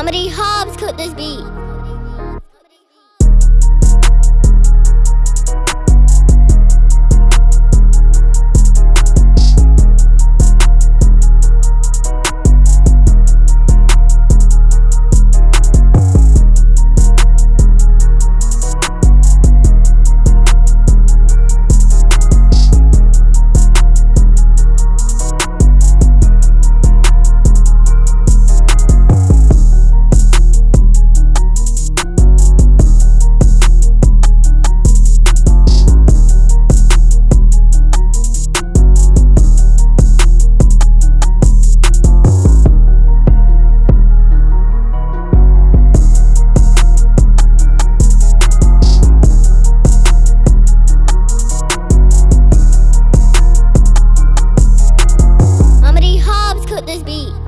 How many hops could this be? could this be?